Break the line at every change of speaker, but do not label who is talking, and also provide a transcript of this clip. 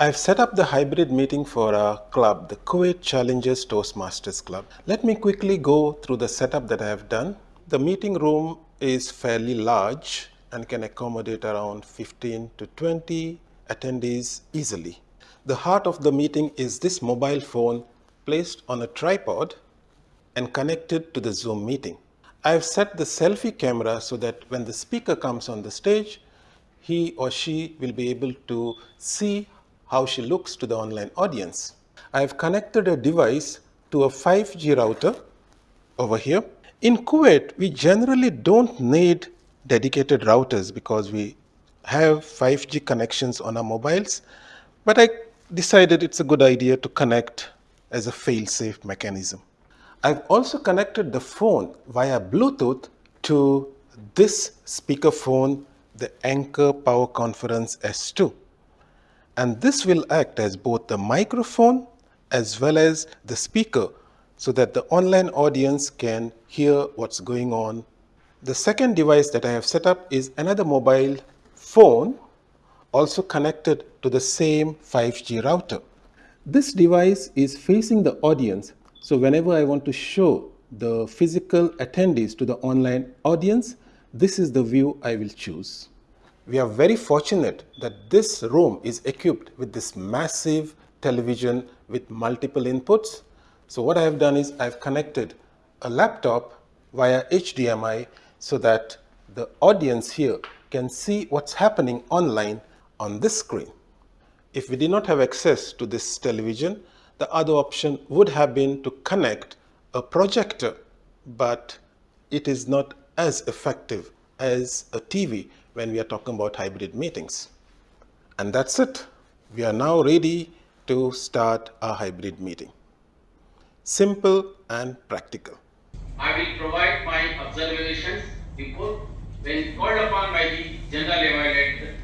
I've set up the hybrid meeting for our club, the Kuwait Challengers Toastmasters Club. Let me quickly go through the setup that I have done. The meeting room is fairly large and can accommodate around 15 to 20 attendees easily. The heart of the meeting is this mobile phone placed on a tripod and connected to the Zoom meeting. I've set the selfie camera so that when the speaker comes on the stage, he or she will be able to see how she looks to the online audience. I've connected a device to a 5G router over here. In Kuwait, we generally don't need dedicated routers because we have 5G connections on our mobiles, but I decided it's a good idea to connect as a fail-safe mechanism. I've also connected the phone via Bluetooth to this speakerphone, the Anker Power Conference S2. And this will act as both the microphone as well as the speaker so that the online audience can hear what's going on. The second device that I have set up is another mobile phone also connected to the same 5G router. This device is facing the audience, so whenever I want to show the physical attendees to the online audience, this is the view I will choose. We are very fortunate that this room is equipped with this massive television with multiple inputs. So what I have done is I've connected a laptop via HDMI so that the audience here can see what's happening online on this screen. If we did not have access to this television, the other option would have been to connect a projector, but it is not as effective as a TV when we are talking about hybrid meetings. And that's it. We are now ready to start our hybrid meeting. Simple and practical.
I will provide my observations before when called upon by the general evaluator